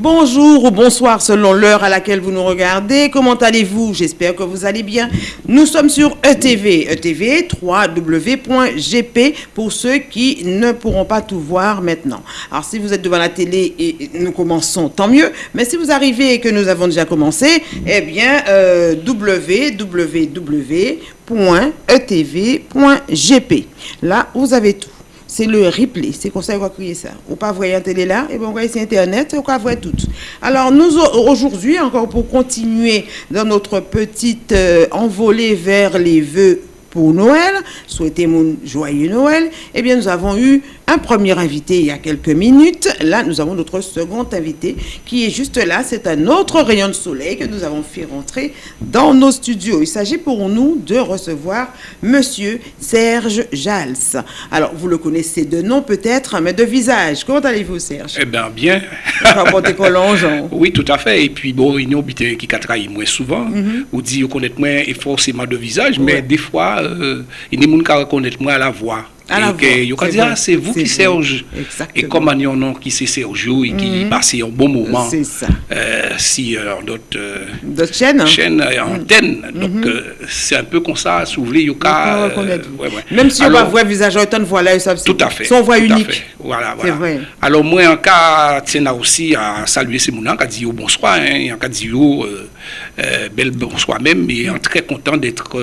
Bonjour ou bonsoir selon l'heure à laquelle vous nous regardez. Comment allez-vous? J'espère que vous allez bien. Nous sommes sur ETV. ETV, www.gp pour ceux qui ne pourront pas tout voir maintenant. Alors si vous êtes devant la télé et nous commençons, tant mieux. Mais si vous arrivez et que nous avons déjà commencé, eh bien, euh, www.etv.gp. Là, vous avez tout c'est le replay. C'est comme ça qu'on va crier ça. Ou pas voir la télé là, et bien on va sur Internet, on va voir tout. Alors, nous, aujourd'hui, encore pour continuer dans notre petite euh, envolée vers les vœux pour Noël, souhaiter mon joyeux Noël, eh bien, nous avons eu un premier invité il y a quelques minutes. Là, nous avons notre second invité qui est juste là. C'est un autre rayon de soleil que nous avons fait rentrer dans nos studios. Il s'agit pour nous de recevoir Monsieur Serge Jals. Alors, vous le connaissez de nom peut-être, mais de visage. Comment allez-vous, Serge? Eh bien, bien. oui, tout à fait. Et puis, bon, il y a qui travaillent moins souvent, mm -hmm. ou dit connaître moins et forcément de visage, mais des fois, euh, il y a des gens qui reconnaissent moins la voix. Que, c'est vous qui Serge. Et comme on nom qui c'est Sergio et qui -hmm. passe un bon moment. C'est ça. Euh, si euh, d'autres euh, d'autres chaînes, chaînes euh, antennes. Donc, euh, c'est un peu comme ça, si vous voulez, il y a ouais, ouais. Même si on va voir visage autant voilà, ça Tout à fait. Son voix unique. Voilà, voilà. Alors, moi, en cas, tiens aussi à saluer ces mounans qui dit bonsoir, hein, en cas dit euh, bel bonsoir même, et en très content d'être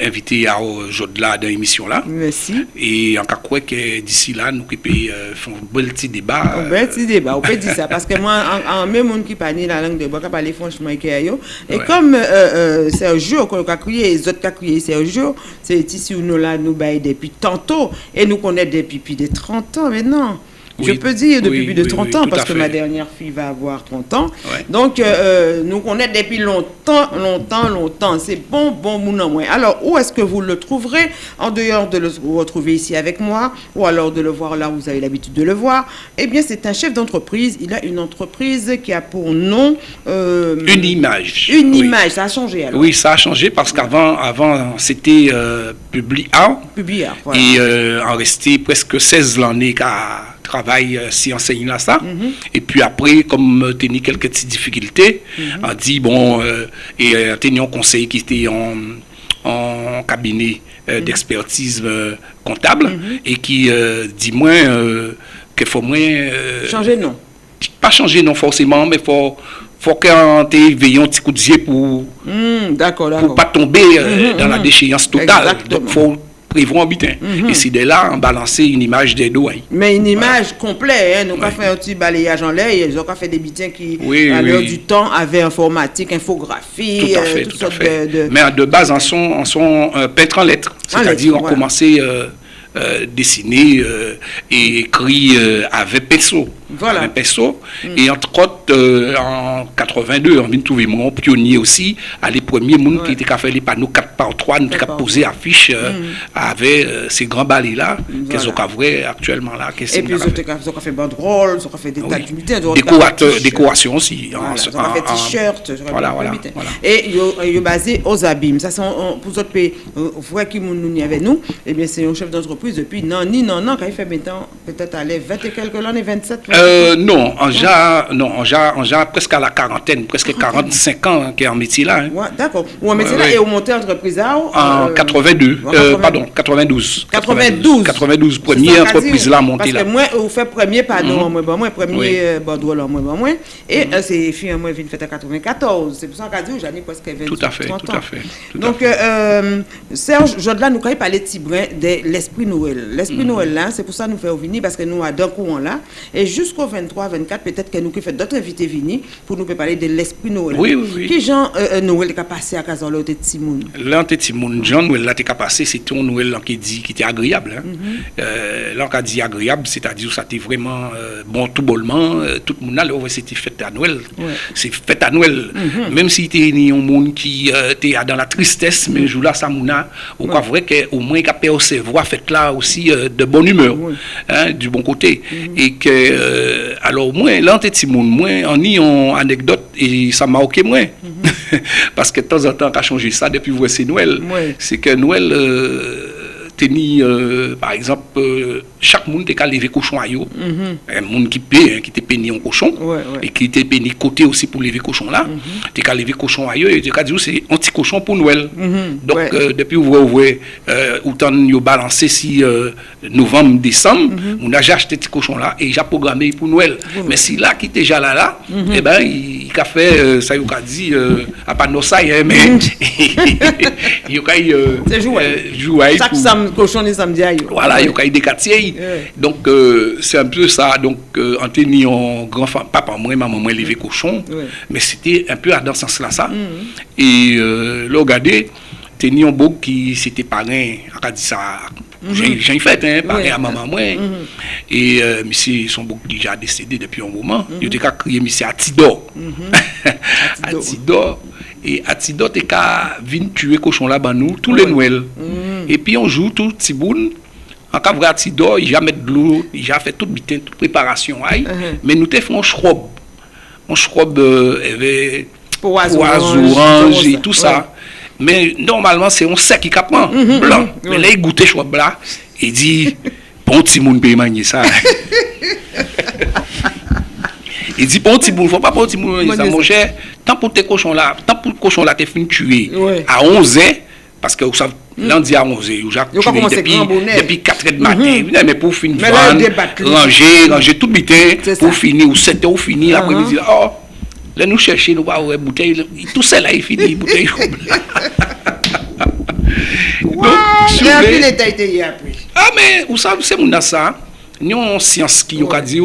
invité à aujourd'hui dans l'émission là. Merci. Et en cas quoi que d'ici là, nous pouvons euh, faire un bel petit débat. Un bel petit débat, on peut dire ça. Parce que moi, en, en même monde qui parle la langue de bois, qui parle franchement avec Et ouais. comme euh, euh, un jour qu'on a crié, les autres qui ont crié, jour, c'est ici où nous là, nous baillons depuis tantôt. Et nous connaissons depuis plus de 30 ans maintenant. Oui, je peux dire depuis oui, plus de 30 oui, ans, parce que ma dernière fille va avoir 30 ans. Ouais. Donc, euh, nous connaissons depuis longtemps, longtemps, longtemps. C'est bon, bon, mon moins. Alors, où est-ce que vous le trouverez? En dehors de le retrouver ici avec moi, ou alors de le voir là où vous avez l'habitude de le voir. Eh bien, c'est un chef d'entreprise. Il a une entreprise qui a pour nom... Euh, une image. Une image. Ça a changé alors Oui, ça a changé parce qu'avant, avant, c'était euh, Publia. Publia, voilà. Et euh, en restait presque 16 l'année qu'à travail euh, si enseigne là ça. Mm -hmm. Et puis après, comme euh, tenu quelques petites difficultés, mm -hmm. on dit bon, euh, et tenu un conseil qui était en, en cabinet -hmm. d'expertise comptable et qui dit moins qu'il faut moins. changer non. Pas changer non forcément, mais faut faut qu'on veille un petit coup de yeux pour, mm, pour pas tomber dans la déchéance totale. Exactement. Donc faut Mm -hmm. Et c'est de là, on balancer une image des doigts. Mais une image voilà. complète, hein. nous avons fait un petit balayage en l'air, ils ont fait des butins qui, oui, à oui. l'heure du temps, avaient informatique, infographie, tout à fait, euh, tout à fait. De, de... Mais de base, en sont, en sont euh, peintres en lettres. C'est-à-dire, on voilà. commençait euh, euh, dessiner et écrit avec pinceau. Voilà. Un pinceau. Mm. Et entre autres, en 82, on vient de trouver mon pionnier aussi, à les premiers monde ouais. qui étaient fait les panneaux 4 par 3, nous avons posé affiche mm. avec ces grands balais-là, voilà. qu'ils ont vrai actuellement là. Et puis, ils ont fait? banderole, ils ont fait des tas d'unités. Décoration aussi. Voilà, ils ont fait t-shirt. Voilà, voilà, voilà. Et ils ont basé aux abîmes. Ça, c'est pour d'autres pays, vous voyez qui nous y avait nous, eh bien, c'est un chef d'entreprise depuis non, ni non, non, quand il fait maintenant, peut-être aller 20 et quelques années, 27 euh, Non, en ja, non, en ja, presque à la quarantaine, presque 45 ans qui est en métier là. Hein. Ouais, D'accord. Ou en métier là, et au monté entreprise là En euh, 82, euh, pardon, 92. 92. 92, première entreprise là montée là. Parce que moi, vous faites premier, pardon, -hmm. moi, moi, premier. Bordeaux là, moi, moi. Et mm -hmm. c'est fille, moi, vient fait en 94. C'est pour ça qu'on dit, j'en ai presque 20 Tout à fait, tout à fait. Donc. Euh, Serge, Jodelin, nous, quand il parlait de Tibrin, de l'esprit Noël. L'esprit -hmm. Noël là, c'est pour ça nous faire venir, parce que nous, à d'un courant là. Et jusqu'au 23, 24, peut-être que nous, qui fait d'autres invités venir pour nous parler de l'esprit Noël. Oui, oui, oui. Qui Jean euh, Noël est passé à Kazan, là, de Timoun? Là, Timoun, Jean Noël, là, t'es passé, c'était un Noël qui dit, qui était agréable. Hein. Mm -hmm. euh, là, on a dit agréable, c'est-à-dire que ça était vraiment euh, bon tout bollement, euh, tout le monde c'était fête à Noël. Ouais. C'est fête à Noël. Mm -hmm. Même si t'es un monde qui était dans la tristesse, mais jour là, ça mouna, on croit vrai qu'au moins, il a percevoir fête là aussi de bonne humeur, ouais. hein, du bon côté. Mm -hmm. Et que, alors, moi, monde, moi, en y en anecdote, et ça m'a marqué moins. Parce que de temps en temps, on a changé ça depuis voici Noël. Ouais. C'est que Noël, euh, tenir, euh, par exemple, euh, chaque monde qu'à lever cochon à yo. Un monde qui paie, hein, qui était péni en cochon. Ouais, ouais. et qui était péni côté aussi pour lever cochon là. Mm-hmm. T'es qu'à lever cochon à yo, et t'es qu'à dire c'est anti-cochon pour Noël. Donc, Ouais. euh, depuis vous voyez, euh, autant yo balancé si euh, novembre, décembre, on a déjà acheté petit cochon là, et j'ai programmé pour Noël. Mais si là, qui était déjà là, là, eh ben, il, il a fait, ça y a dit, euh, à pas nos hein, mais il a euh, C'est jouet. euh, jouet Chaque pour- sam, cochon et samedi voilà, il y a des quartiers. Donc, c'est un peu ça. Donc, euh, on grand papa, moi, maman, moi, levé cochon. Ouais. Mais c'était un peu dans ce sens-là, ça. Et là, regardez, te ni yon bok ki se te paren akadisa mm -hmm. jen yon fèt, paren ouais. a maman mwen. Mm -hmm. E euh, misi son bok ki ja desede depi yon mouman, mm -hmm. yo te ka kriye misi Atidor. Atidor. Atidor. E Atidor te ka vin tue koshon la ban nou, tou le nouel. E pi yonjou tou tiboun, an ka vre Atidor, i ja met glou, i ja fè tout biten, tout preparasyon ay, men nou te fè an chrob. An chrob euh, evè, poazou, orange, et tout ouais. sa. Men normalman se yon sek yi kapman, mm -hmm, blan. Mm -hmm, men oui. le yi goute chwa blan, yi di, pon ti moun pe manye sa. Yi di pon ti moun, fwa pa pon ti moun manye sa. Mon chè, tan pou te koshon la, tan pou koshon la te fin tue, oui. a 11 an, paske ou sa lan di a 11 an, ou jak tue depi, depi 4 et matin, mm -hmm. men pou fin van, ranger, ranger tout biten, pou fini, ou 7 an, ou fini, uh -huh. apre mi di la, oh, là, nous chercher, nous, voir, ouais, bouteille, tout ça là, il finit, bouteille. Donc, soulé- pile était été hier après. ah, mais, vous savez, c'est mon ça. Nous avons une science qui, a dit,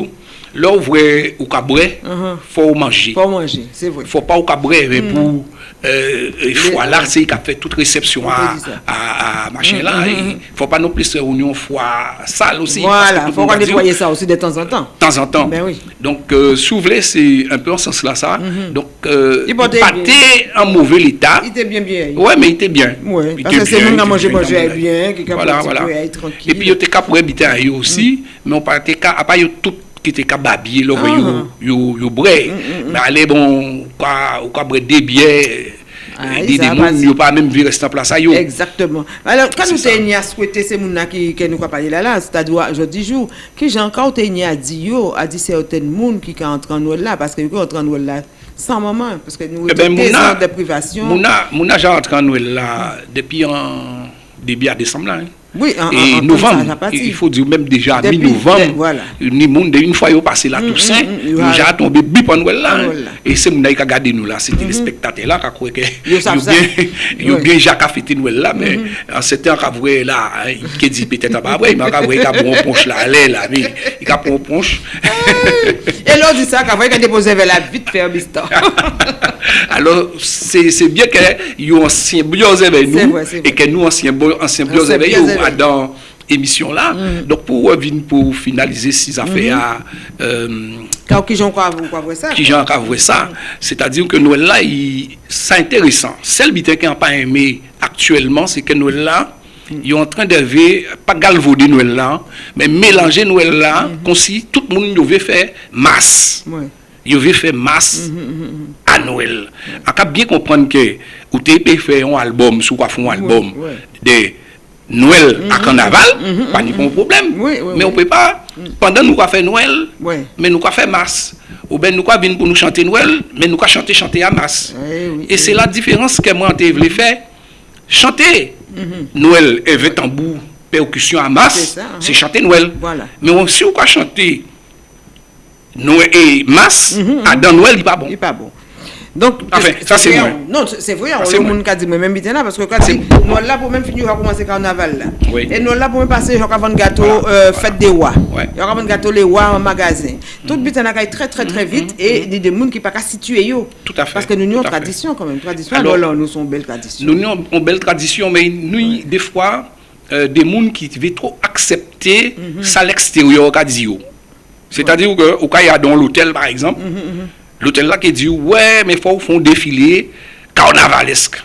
là, vous voyez, au cabret, Uh-huh. faut manger. Faut manger, c'est vrai. faut pas au cabret, mais pour euh, foie là, c'est qui a fait toute réception On à, à, à machin là. Il faut pas non plus se réunion foie sale aussi. Voilà, faut nettoyer ça aussi de temps en temps. de temps en temps. Ben oui. Donc, euh, voulez, c'est un peu en ce sens-là, ça. Donc, euh, Il il partait en mauvais état. Il était bien bien. Ouais, mais il était bien. Ouais, Il parce était que c'est nous qui il a mangé, était mangé bien, qui Voilà, voilà. Et puis, il était capable pour habiter à eux aussi, mais on partait à yo tout ki te kababye lò vè yon bre. Mm, mm, mm. Mè alè bon, ou ka bre debye, ah, eh, di de moun yon pa mèm vi restan plasa yon. Exactement. Alors, kan nou te nye a souwete se moun na ki nou ka pale la la, se ta dwa jodi jou, ki jankan ou te nye a di yo, a di se oten moun ki ka antran nou la, paske yon ki antran nou la san maman, paske nou yon te zan de privasyon. Moun na jantran nou la, depi an, debi a desam la, yon. Oui, en, Et en- novembre, il faut dire même déjà mi-novembre, voilà. ni monde une fois yo passé la Toussaint, mm, nous voilà. j'ai tombé bip en là. En hein. Et c'est mon qui a gardé nous là, c'était les spectateurs là qui croyaient que yo ça. bien Jacques a fêté Noël là mais en ce temps qu'a vrai là, hein, il qui dit peut-être pas vrai, mais qu'a vrai qu'a bon ponche là, allez là, mais il a bon ponche. Et là, on dit ça, qu'après, il a déposé vers la vite faire bistan. Alors, c'est c'est bien que yo ancien bien avec nous vrai, et vrai. que nous anciens Ancien avec avec. dans émission là. Mm. Donc pour pour finaliser ces mm-hmm. affaires mm. euh, qui j'en crois vous ça. Qui j'en ça, mm. c'est-à-dire que Noël là c'est intéressant. Celle qui n'a pas aimé actuellement, c'est que Noël là mm. ils sont en train de pas galvauder Noël là, mais mélanger Noël là, mm-hmm. comme si tout le monde devait faire masse. Ouais. Ils veulent faire masse mm-hmm, à Noël. On peut bien comprendre que, vous avez fait un album, sous quoi un album, des Noël à Carnaval, pas de problème. Oui, oui, mais on oui. peut pas, pendant nous quoi faire Noël, mais nous quoi faire masse. Ou bien nous quoi venir pour nous chanter Noël, mais nous quoi chanter chanter à masse. Et c'est la différence que moi je voulais faire. Chanter Noël avec tambour, percussion à masse, c'est chanter Noël. Mais on- si on quoi chanter Noël et masse, à dans Noël, il n'est pas bon. Il n'est pas bon. Donc, Enfin, ça, c'est vrai, moi. Non, c'est vrai, c'est le moi. monde qui a dit, mais même bien là, parce que quand nous là pour même finir, on commencer le carnaval là. Oui. Et nous là pour même passer, on va vendre gâteau, euh, fête des rois. On va vendre gâteau les rois en magasin. Tout on a très très très vite et il y a des gens qui ne pas situer yo. Tout à fait, Parce que nous, avons fait. tradition quand même. Tradition, Alors- là, nous sommes belles traditions. Nous avons une belle tradition, mais nous, des fois, euh, des gens qui veulent trop accepter ça à l'extérieur. C'est-à-dire que, au cas il y a dans l'hôtel, par exemple, L'hôtel là qui dit, ouais, mais il faut faire un défilé carnavalesque.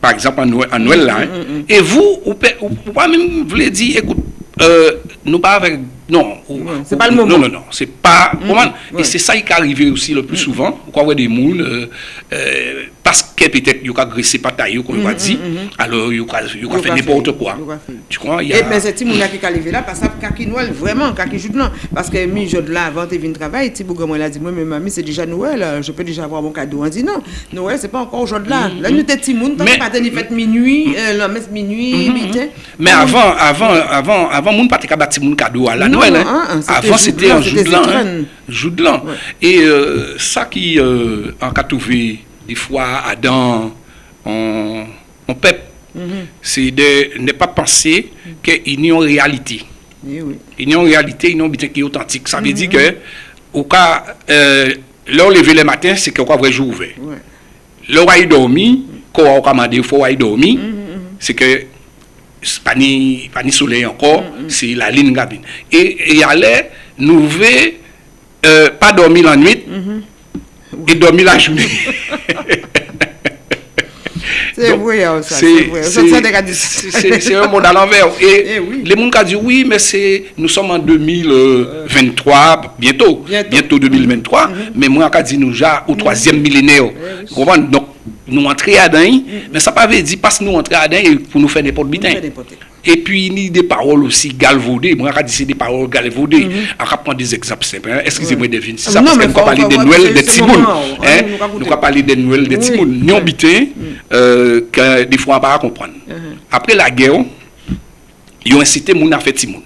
Par exemple, en Noël, en Noël là. Hein? Mm -hmm. Et vous, vous ne pouvez pas même vous dire, écoute, euh, nous pas avec Non, c'est pas le moment. Non, non, non, c'est pas. comment- ouais. Et c'est ça qui est arrivé aussi le plus souvent. Vous croyez des gens, euh, euh, parce que peut-être il a agressé pas taille comme il va dire alors il a il a fait n'importe quoi. a tu crois y Et a mais c'est Timouna qui est levé là parce que Noël vraiment kaki jour là parce que mi jour là avant de venir travailler Tibou moi il a dit moi mais mamie c'est déjà Noël euh, je peux déjà avoir mon cadeau. On dit non Noël c'est pas encore aujourd'hui là. Là nous était Timoun que pas tenir fête minuit euh, la messe minuit mais avant avant avant avant moun pas te bâti moun cadeau à la Non, Noël hein. hein, hein, avant c'était un jour de l'an Zitran. jour de l'an et euh, ça qui euh, en qu'a trouvé des fois Adam on on peuple. C'est de ne pas penser qu'il y a une réalité. Eh oui. Il y a une réalité, il y a un butin qui est authentique. Ça veut dire que, au cas, euh, là, on le matin, c'est qu'on vrai jour ouvert. ouais. Là, on a dormi, quand on a commandé, il faut dormir, c'est que, pas ni, pas ni soleil encore, c'est la ligne gabine. Et, et aller, nous veut, euh, pas dormir la nuit, et dormir la journée. c'est Donc, vrai hein, ça c'est- vrai ça c'est un monde à l'envers. Et Eh oui. les gens qui disent oui, mais c'est nous sommes en 2023, bientôt, Bientôt. bientôt, 2023, mais moi qui dis nous déjà au troisième millénaire. Donc, nous entrer à dedans mais ça pas veut dire parce que nous entrer à dedans pour nous faire n'importe bidin et puis ni des paroles aussi galvaudées. Moi quand c'est des paroles galvaudées. On va prendre des exemples simples excusez-moi de devine ça parce qu'on parler des noël des tibounes hein. nous va parler des noël des tibounes nous bitin euh, que des fois on pas comprendre. Après la guerre ils ont incité moun à faire timoun.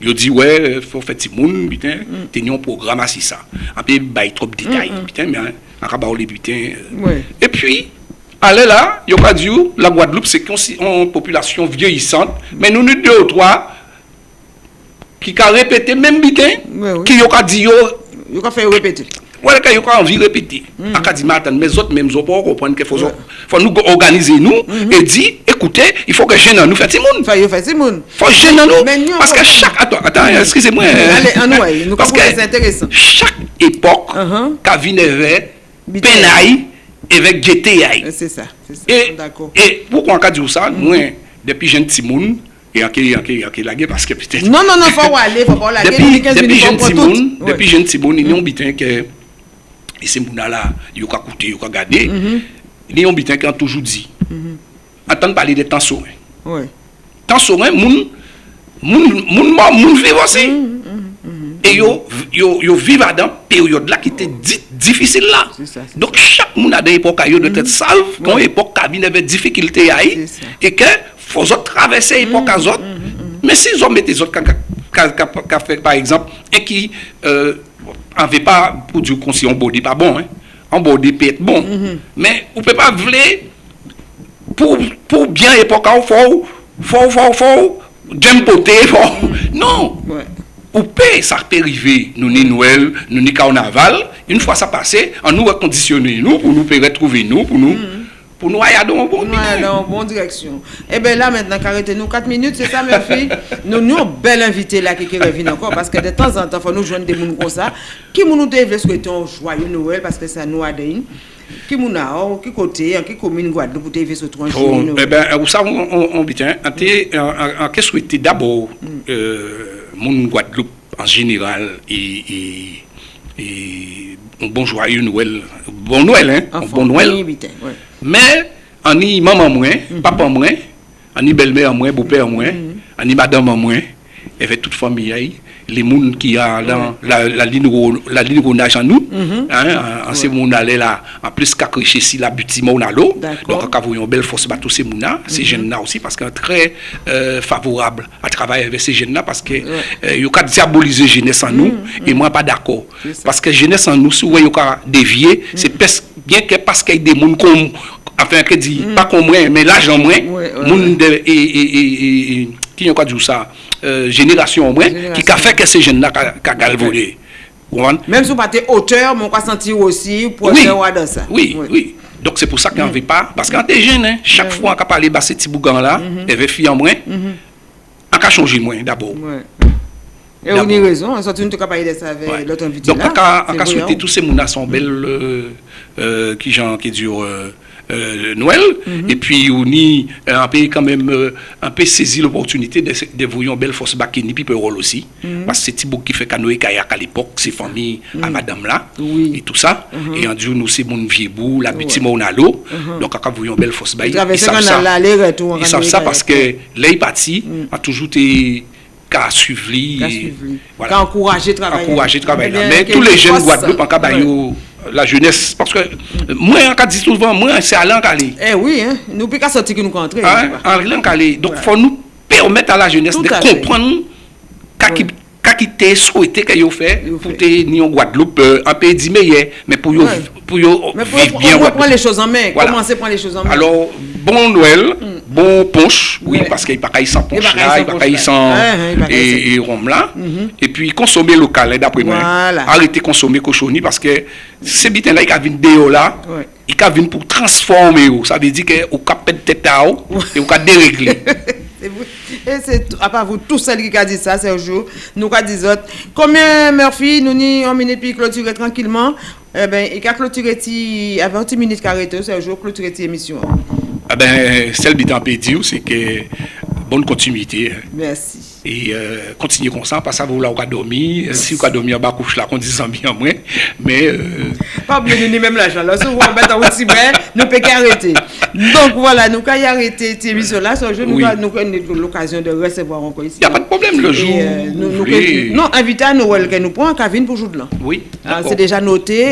Yo di wè, ouais, fò fè ti moun, bitè, mm. te nyon program a si sa. Anpe bay trop detay, mm -mm. bitè, mè an. Pas les putain. euh. Ouais. Et puis, allez là, il a dit, la Guadeloupe, c'est une population vieillissante, mais nous, nous deux ou trois, qui ont répété même Ouais, oui. qui ont dit, il a fait répéter quand il a envie de répéter. À quand dit, mais autres, même autres, comprendre qu'il faut, faut nous organiser nous et dire, écoutez, il faut que jeune nous Timoun. Enfin, il fait Simone. faut jeune nous. Mais nous, Parce que chaque. Attends, attends, excusez-moi. Allez, en ouais, nous Parce que chaque époque, Uh-huh. penay evèk GTI. Se sa, se sa, d'akor. E pou kon ka di ou sa, mwen, depi jen timoun, e anke, anke, anke lage, paske pite. Non, non, non, fwa wale, fwa wale, depi jen timoun, depi jen timoun, yon biten ke, e se mouna la, yon ka koute, yon ka gade, yon biten ke an toujou di. Atan pale de tan soren. Tan soren, moun, moun, moun, moun vive osi. E yo, yo, yo viva dan peryode la ki te di, difisil la. Dok chak moun a de epoka yo de tet salv, kon epoka vi neve difikilte ya yi, e ke fosot travesse epoka zot, men si zon mette zot ka fek par exemple, e ki anve pa pou di konsi an bodi pa bon, an bodi pe et bon, men ou pe pa vle pou bien epoka ou fo ou, fo ou, fo ou, fo ou, jem pote, fo ou, non! Paix ça peut arriver nous ni Noël nous ni carnaval une fois ça passé on nous reconditionner nous pour nous retrouver nous pour nous pour nous aller dans bon On la bonne direction. Et bien là, maintenant, arrêtez nous 4 minutes, c'est ça, mes filles? Nous nous bel invité là qui qui revient encore parce que de temps en temps, faut nous joindre des gens comme ça. Qui nous devait souhaiter un joyeux Noël parce que ça nous a donné. Qui nous a, oh, qui côté, en qui commune Guadeloupe, vous devez souhaiter un Oh, joyeux eh Noël. ben, vous savez, on, on, on, bien, en, en, en, en qu'est-ce que c'était d'abord, euh, mon Guadeloupe en général, et, et, et un bon joyeux Noël, bon Noël, hein, Enfant, bon Noël. oui. Mais, on y maman moins, papa moins, on y belle-mère moins, beau-père moins, on y madame moins, avec toute famille, les gens qui a dans la, la ligne la ligne en nous, hein, en, ces gens là là, en plus qu'à chez si la butie mon à l'eau, donc quand vous une belle force bateau ces gens là, ces jeunes là aussi parce que très euh, favorable à travailler avec ces jeunes là parce que euh, ils ont diaboliser jeunesse en nous et moi pas d'accord. Parce que jeunesse en nous si vous voyez dévier, c'est bien que parce qu'il y a des gens comme enfin que dit pas comme moi mais l'argent moins Ouais, ouais, moun de et et et et qui ont quoi dire ça euh, génération moins qui a fait que ces jeunes-là qui galvaudé. Même si vous pas auteur, on va sentir aussi pour oui, dans ça. Oui, oui. oui. Donc c'est pour ça qu'on ne mm veut pas. Parce qu'on est jeune, hein, chaque oui. fois qu'on parle de ces petits bougans-là, elle veut fuir en moins, mhm. on a changé moins d'abord. Ouais. Et on a raison, on sortit une capable de ça avec ouais. l'autre invité. Donc on a souhaité tous ces mounas sont belles, euh, euh, qui, genre, qui durent. Euh, euh, Noël. Mhm. Et puis, on y euh, un peu quand même euh, un peu saisi l'opportunité de, de voir une belle force Bakini, puis rôle aussi. Mhm. Parce que c'est Thibaut qui fait canoë kayak à l'époque, c'est famille à madame là, Oui. et tout ça. Et en Dieu, nous, c'est mon vieux bout, la petite mon à l'eau. Donc, voyez une belle force Bakini, ils savent ça. on a. Ils savent ça parce que là, il parti, a toujours été qu'à suivre. Qu'à. Voilà. Encourager le travail. Encourager travail. Eh Mais tous les jeunes. Guadeloupe, en Ouais. yo, la jeunesse, parce que moi, en cas, dit souvent, moi, c'est à l'encalé. Eh oui, hein. nous plus qu'à sortir que nous rentrons. Hein? En l'encalé. Donc, il faut nous permettre à la jeunesse Tout de comprendre qu'à qui qu'à qui t'es souhaité qu'il ait fait pour ni en Guadeloupe euh, un pays meilleur, mais pour pour Mais vivre pour, bien on Guadeloupe. prendre les choses en main. Commencer à prendre les choses en main. Alors, bon Noël, bon punch, oui, Mm. Parce qu'il n'y a pas sans punch là, il n'y a pas sans Ouais, ouais, il y a pas et, rhum là. Et puis, consommer local, hein, d'après moi. Voilà. Arrêtez de consommer cochonnerie parce que ces bitins là, ils viennent de là, ils viennent pour transformer. oh. Ça veut dire qu'on perdre tête à et on dérégler. Et c'est à part vous, tous celles qui a dit ça, c'est un jour. Nous qui dit autres. Combien Murphy, nous ni en minute puis clôturer tranquillement. Eh ben, il a clôturé à 20 minutes carré, c'est un jour clôturer ti Eh ben, celle qui est c'est que bonne continuité. Merci. Et euh, continuez comme ça, parce que vous là, vous avez dormi. Si vous avez dormi en bas, couche là, qu'on dit en bien moins. Mais. Euh... Pas bien, ni même l'argent. Là, si vous mettez en bas, bien, nous ne pouvons qu'arrêter. Donc voilà, nous avons arrêté cette émission-là. Ce jour, nous avons l'occasion de recevoir encore ici. il n'y a pas de problème le jour. euh, non, invité à Noël que nous prenons, qui vient pour jour de l'an. Oui, Ah, c'est déjà noté.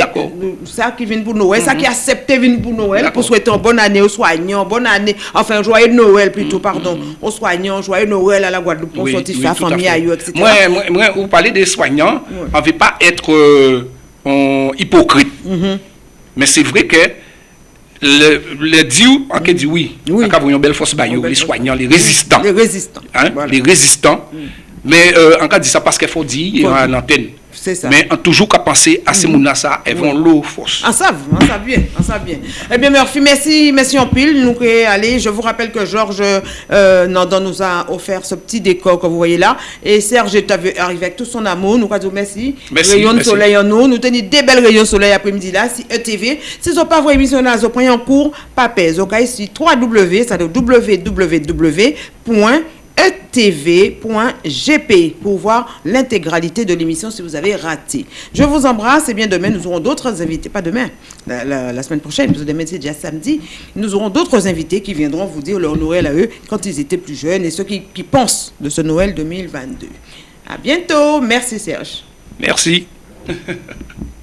Ça qui vient pour Noël, ça qui accepte vient pour Noël, pour souhaiter une bonne année aux soignants, bonne année, enfin, joyeux Noël plutôt, pardon, aux soignants, joyeux Noël à la Guadeloupe, pour sortir à famille à etc. Moi, vous parlez des soignants, on ne veut pas être euh, hypocrite. Mm-hmm. Mais c'est vrai que le, le Dieu, on peut dire oui. Oui. Avez une belle force, belle les soignants, les résistants. Les résistants. Hein, Voilà. Les résistants. Mais euh, on peut dire ça parce qu'il faut dire C'est ça. Mais on toujours qu'à penser à ces gens ça, elles vont l'eau force. En savent, en savent bien, en savent bien. Eh bien, Murphy, merci, merci en pile. Nous aller. Je vous rappelle que Georges euh, nous a offert ce petit décor que vous voyez là. Et Serge est arrivé avec tout son amour. Nous disons merci. Merci, Rayon de merci. soleil en nous. Nous tenons des belles rayons de soleil après-midi là. Si ETV, si vous n'avez pas votre émission là, vous prenez en cours, pas pèse. Ok, ici 3W, ça veut www.etv.gp pour voir l'intégralité de l'émission si vous avez raté. Je vous embrasse et bien demain nous aurons d'autres invités, pas demain, la, semaine prochaine, parce demain c'est déjà samedi, nous aurons d'autres invités qui viendront vous dire leur Noël à eux quand ils étaient plus jeunes et ceux qui, qui pensent de ce Noël 2022. À bientôt, merci Serge. Merci.